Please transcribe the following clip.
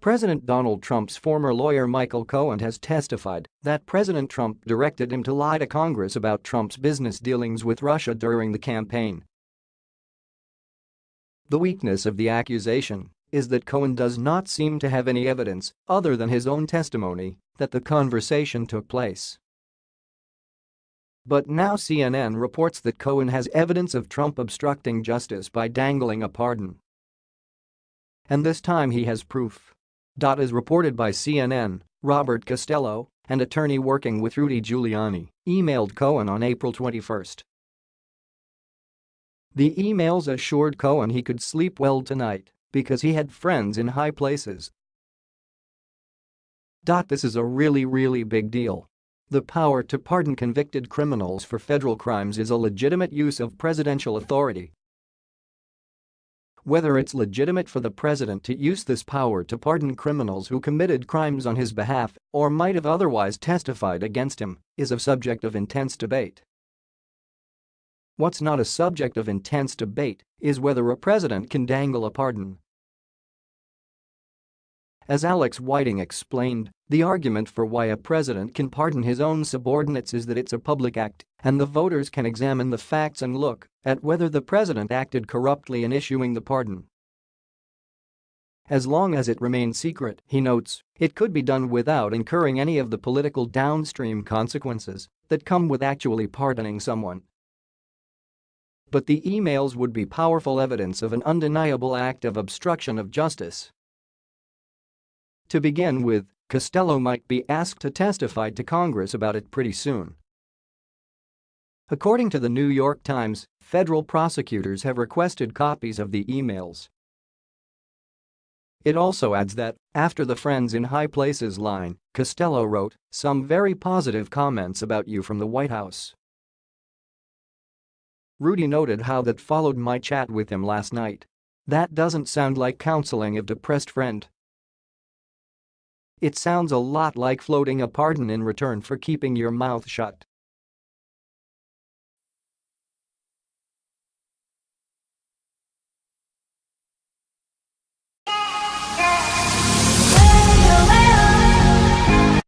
President Donald Trump's former lawyer Michael Cohen has testified that President Trump directed him to lie to Congress about Trump's business dealings with Russia during the campaign. The weakness of the accusation is that Cohen does not seem to have any evidence, other than his own testimony, that the conversation took place. But now CNN reports that Cohen has evidence of Trump obstructing justice by dangling a pardon. And this time he has proof. Dot is reported by CNN, Robert Costello, an attorney working with Rudy Giuliani, emailed Cohen on April 21. The emails assured Cohen he could sleep well tonight because he had friends in high places. Dot, This is a really really big deal. The power to pardon convicted criminals for federal crimes is a legitimate use of presidential authority. Whether it's legitimate for the president to use this power to pardon criminals who committed crimes on his behalf or might have otherwise testified against him is a subject of intense debate. What's not a subject of intense debate is whether a president can dangle a pardon. As Alex Whiting explained, the argument for why a president can pardon his own subordinates is that it's a public act and the voters can examine the facts and look at whether the president acted corruptly in issuing the pardon. As long as it remains secret, he notes, it could be done without incurring any of the political downstream consequences that come with actually pardoning someone. But the emails would be powerful evidence of an undeniable act of obstruction of justice. To begin with, Costello might be asked to testify to Congress about it pretty soon. According to the New York Times, federal prosecutors have requested copies of the emails. It also adds that, after the Friends in High Places line, Costello wrote, some very positive comments about you from the White House. Rudy noted how that followed my chat with him last night. That doesn't sound like counseling a depressed friend. It sounds a lot like floating a pardon in return for keeping your mouth shut.